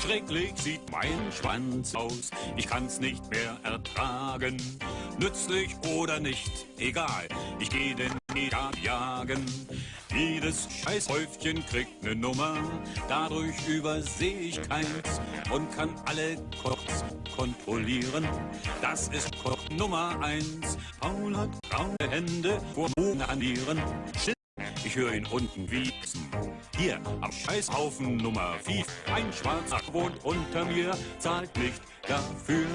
Schrecklich sieht mein Schwanz aus, ich kann's nicht mehr ertragen. Nützlich oder nicht, egal, ich geh den Jagd jagen. Jedes Scheißhäufchen kriegt ne Nummer, dadurch überseh ich keins und kann alle kurz kontrollieren. Das ist Koch Nummer eins. Paul hat braune Hände vor Bogen an ihren Schild. Ich höre ihn unten wiesen. Hier am Scheißhaufen Nummer 5. Ein Schwarzer wohnt unter mir, zahlt nicht dafür.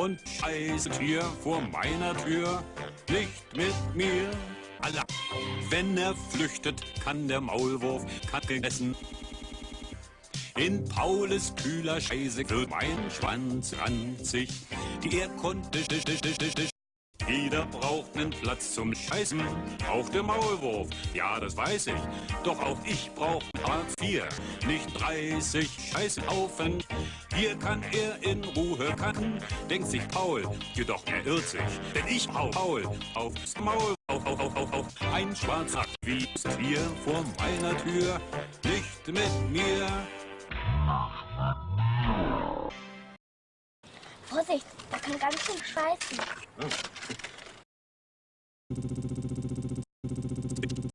Und scheißet hier vor meiner Tür, nicht mit mir. Allah. Wenn er flüchtet, kann der Maulwurf Kacke essen. In Paules kühler Scheiße wird mein Schwanz ranzig. Die er jeder braucht nen Platz zum Scheißen, auch der Maulwurf, ja, das weiß ich. Doch auch ich brauch Hartz IV, nicht 30 Scheißhaufen. Hier kann er in Ruhe kacken, denkt sich Paul, jedoch er irrt sich. Denn ich hau Paul aufs Maul, auf, auf, auf, auf, auf. Ein schwarzer wie hier vor meiner Tür, nicht mit mir. Vorsicht, kann ganz schön scheißen. Hm.